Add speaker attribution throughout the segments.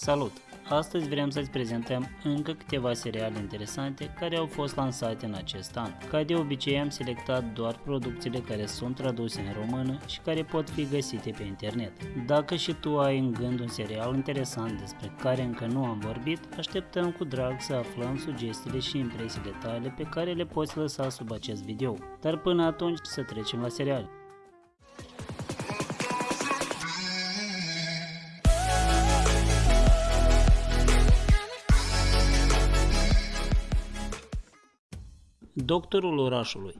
Speaker 1: Salut! Astăzi vrem să-ți prezentăm încă câteva seriale interesante care au fost lansate în acest an. Ca de obicei am selectat doar producțiile care sunt traduse în română și care pot fi găsite pe internet. Dacă și tu ai în gând un serial interesant despre care încă nu am vorbit, așteptăm cu drag să aflăm sugestiile și impresiile tale pe care le poți lăsa sub acest video. Dar până atunci să trecem la serial. Doctorul orașului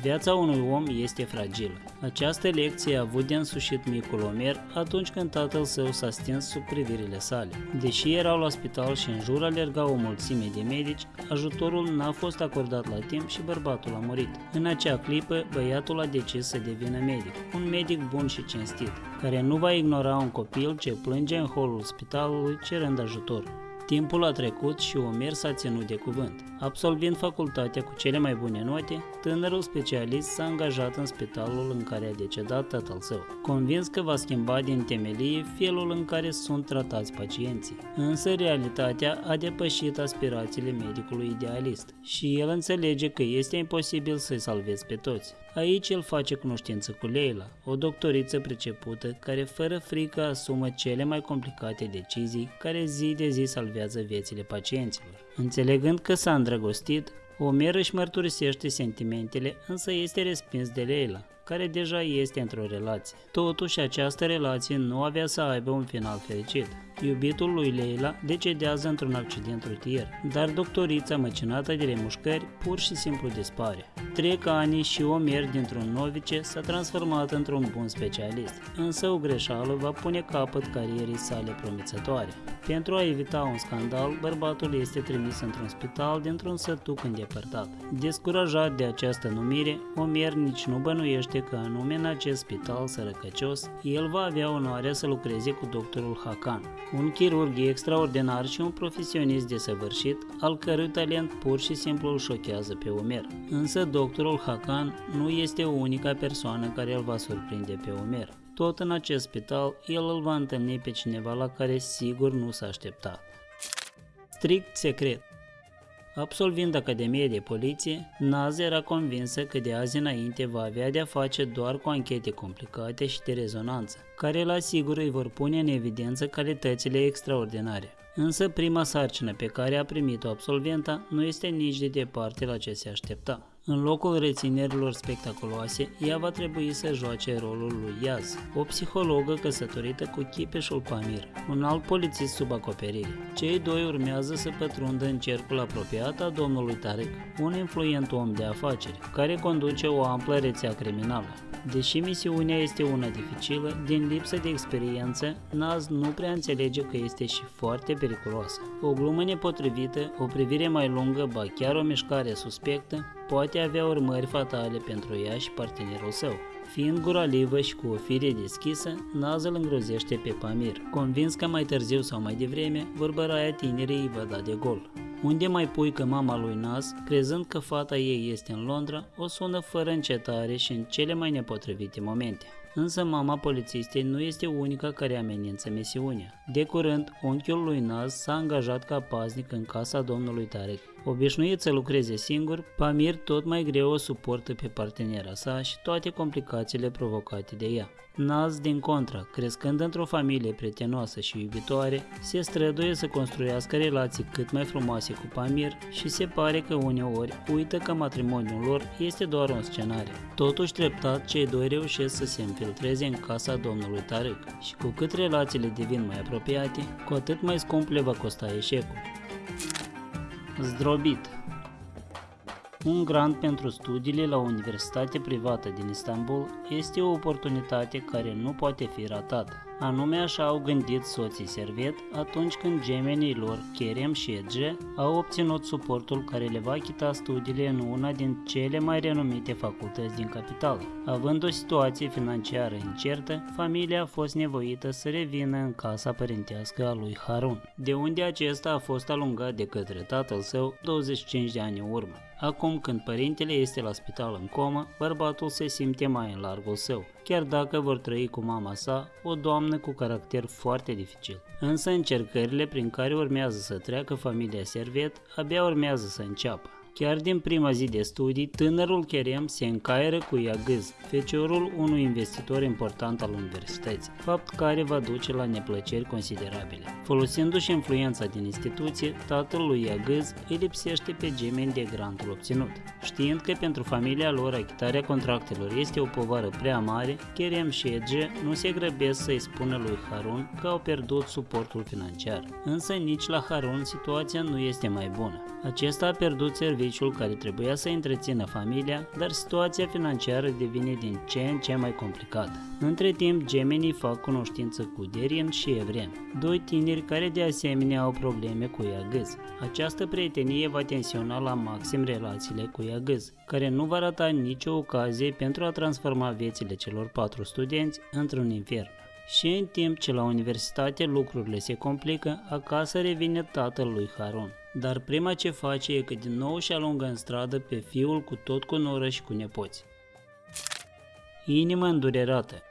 Speaker 1: Viața unui om este fragilă. Această lecție a avut de însușit micul Omer atunci când tatăl său s-a stins sub privirile sale. Deși erau la spital și în jur alergau o mulțime de medici, ajutorul n-a fost acordat la timp și bărbatul a murit. În acea clipă, băiatul a decis să devină medic, un medic bun și cinstit, care nu va ignora un copil ce plânge în holul spitalului cerând ajutor. Timpul a trecut și Omer s-a ținut de cuvânt. Absolvind facultatea cu cele mai bune note, tânărul specialist s-a angajat în spitalul în care a decedat tatăl său, convins că va schimba din temelie felul în care sunt tratați pacienții. Însă realitatea a depășit aspirațiile medicului idealist și el înțelege că este imposibil să-i salvezi pe toți. Aici el face cunoștință cu Leila, o doctoriță pricepută care fără frică asumă cele mai complicate decizii care zi de zi salvează viețile pacienților. Înțelegând că s-a îndrăgostit, Omer își mărturisește sentimentele, însă este respins de Leila, care deja este într-o relație. Totuși, această relație nu avea să aibă un final fericit. Iubitul lui Leila decedează într-un accident rutier, dar doctorița măcinată de remușcări pur și simplu dispare. Trec ani și Omer dintr-un novice s-a transformat într-un bun specialist, însă o greșeală va pune capăt carierei sale promițătoare. Pentru a evita un scandal, bărbatul este trimis într-un spital dintr-un sătuc îndepărtat. Descurajat de această numire, Omer nici nu bănuiește că anume în acest spital sărăcăcios, el va avea onoarea să lucreze cu doctorul Hakan, un chirurg extraordinar și un profesionist desăvârșit, al cărui talent pur și simplu îl șochează pe Omer. Însă doctorul Hakan nu este unica persoană care îl va surprinde pe Omer. Tot în acest spital, el îl va întâlni pe cineva la care sigur nu s-a așteptat. Strict secret. Absolvind Academie de Poliție, Naz era convinsă că de azi înainte va avea de-a face doar cu anchete complicate și de rezonanță, care la sigur îi vor pune în evidență calitățile extraordinare. Însă prima sarcină pe care a primit-o absolventa nu este nici de departe la ce se aștepta. În locul reținerilor spectaculoase, ea va trebui să joace rolul lui Yaz, o psihologă căsătorită cu Chipeșul Pamir, un alt polițist sub acoperire. Cei doi urmează să pătrundă în cercul apropiat a domnului Tarek, un influent om de afaceri, care conduce o amplă rețea criminală. Deși misiunea este una dificilă, din lipsă de experiență, Naz nu prea înțelege că este și foarte periculoasă. O glumă nepotrivită, o privire mai lungă, ba chiar o mișcare suspectă, poate avea urmări fatale pentru ea și partenerul său. Fiind guralivă și cu o fire deschisă, Naz îl îngrozește pe Pamir, convins că mai târziu sau mai devreme, vorbăraia tinerii îi va da de gol. Unde mai pui că mama lui Naz, crezând că fata ei este în Londra, o sună fără încetare și în cele mai nepotrivite momente. Însă mama polițistei nu este unica care amenință misiunea. De curând, unchiul lui Naz s-a angajat ca paznic în casa domnului Tarek. Obișnuit să lucreze singur, Pamir tot mai greu o suportă pe partenera sa și toate complicațiile provocate de ea. Naz, din contra, crescând într-o familie prietenoasă și iubitoare, se străduie să construiască relații cât mai frumoase cu Pamir și se pare că uneori uită că matrimoniul lor este doar un scenariu. Totuși, treptat, cei doi reușesc să se infiltreze în casa domnului Tarek și cu cât relațiile devin mai apropiate, cu atât mai scump le va costa eșecul. Zdrobit un grant pentru studiile la o universitate privată din Istanbul este o oportunitate care nu poate fi ratată. Anume așa au gândit soții Servet atunci când gemenii lor, Kerem și Edge, au obținut suportul care le va achita studiile în una din cele mai renumite facultăți din capitală. Având o situație financiară incertă, familia a fost nevoită să revină în casa părintească a lui Harun, de unde acesta a fost alungat de către tatăl său 25 de ani în urmă. Acum când părintele este la spital în comă, bărbatul se simte mai în largul său chiar dacă vor trăi cu mama sa, o doamnă cu caracter foarte dificil. Însă încercările prin care urmează să treacă familia Servet abia urmează să înceapă. Chiar din prima zi de studii, tânărul Kerem se încaieră cu Iagâz, feciorul unui investitor important al universității, fapt care va duce la neplăceri considerabile. Folosindu-și influența din instituție, tatăl lui Iagâz îi lipsește pe gemeni de grantul obținut. Știind că pentru familia lor achitarea contractelor este o povară prea mare, Kerem și Ege nu se grăbesc să-i spună lui Harun că au pierdut suportul financiar. Însă nici la Harun situația nu este mai bună. Acesta a pierdut serviciul care trebuia să întrețină familia, dar situația financiară devine din ce în ce mai complicată. Între timp, gemenii fac cunoștință cu Derin și Evren, doi tineri care de asemenea au probleme cu Iagâz. Această prietenie va tensiona la maxim relațiile cu Iagâz, care nu va rata nicio ocazie pentru a transforma viețile celor patru studenți într-un infern. Și în timp ce la universitate lucrurile se complică, acasă revine tatăl lui Harun. Dar prima ce face e că din nou și alungă în stradă pe fiul cu tot cu noră și cu nepoți. Inimă îndurerată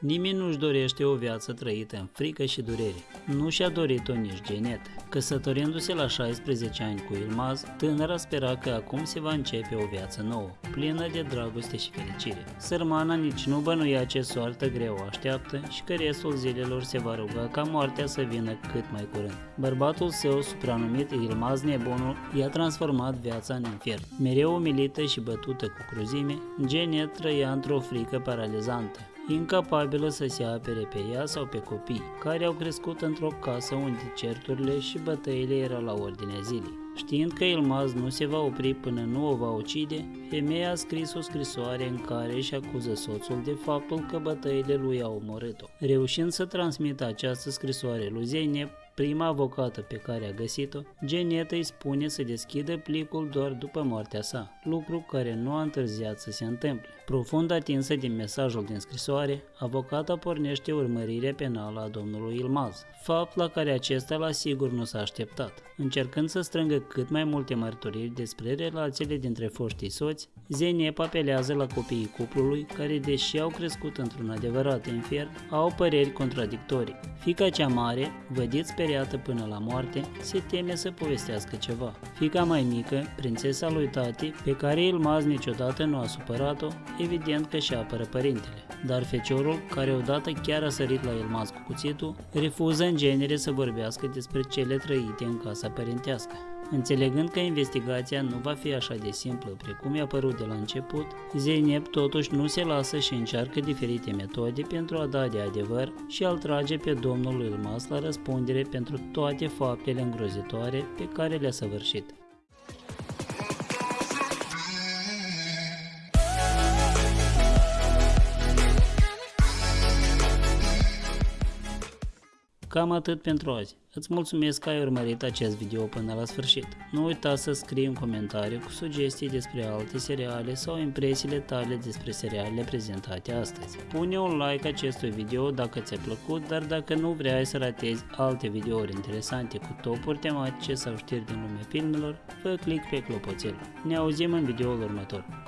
Speaker 1: Nimeni nu-și dorește o viață trăită în frică și durere. Nu și-a dorit-o nici Genet. Căsătorindu-se la 16 ani cu Ilmaz, tânăra spera că acum se va începe o viață nouă, plină de dragoste și fericire. Sărmana nici nu bănuia ce soartă greu o așteaptă și că restul zilelor se va ruga ca moartea să vină cât mai curând. Bărbatul său, supranumit Ilmaz Nebunul, i-a transformat viața în infern. Mereu umilită și bătută cu cruzime, Genet trăia într-o frică paralizantă incapabilă să se apere pe ea sau pe copii, care au crescut într-o casă unde certurile și bătăile erau la ordinea zilei. Știind că Ilmaz nu se va opri până nu o va ucide, femeia a scris o scrisoare în care își acuză soțul de faptul că bătăile lui au omorât-o. Reușind să transmită această scrisoare lui Zeynep, prima avocată pe care a găsit-o, Genet îi spune să deschidă plicul doar după moartea sa, lucru care nu a întârziat să se întâmple. Profund atinsă din mesajul din scrisoare, avocata pornește urmărirea penală a domnului Ilmaz, fapt la care acesta la sigur nu s-a așteptat. Încercând să strângă cât mai multe mărturiri despre relațiile dintre foștii soți, Zenep apelează la copiii cuplului care, deși au crescut într-un adevărat infern, au păreri contradictorii. Fica cea mare, vădit speriată până la moarte, se teme să povestească ceva. Fica mai mică, prințesa lui tati, pe care Ilmaz niciodată nu a supărat-o, evident că și apără părintele. Dar feciorul, care odată chiar a sărit la Ilmaz cu cuțitul, refuză în genere să vorbească despre cele trăite în casa părintească. Înțelegând că investigația nu va fi așa de simplă precum i-a părut de la început, Zeynep totuși nu se lasă și încearcă diferite metode pentru a da de adevăr și a-l trage pe domnul Ilmas la răspundere pentru toate faptele îngrozitoare pe care le-a săvârșit. Cam atât pentru azi. Îți mulțumesc că ai urmărit acest video până la sfârșit. Nu uita să scrii un comentariu cu sugestii despre alte seriale sau impresiile tale despre serialele prezentate astăzi. Pune un like acestui video dacă ți-a plăcut, dar dacă nu vrei să ratezi alte videouri interesante cu topuri tematice sau știri din lumea filmelor, fă click pe clopoțel. Ne auzim în videoul următor.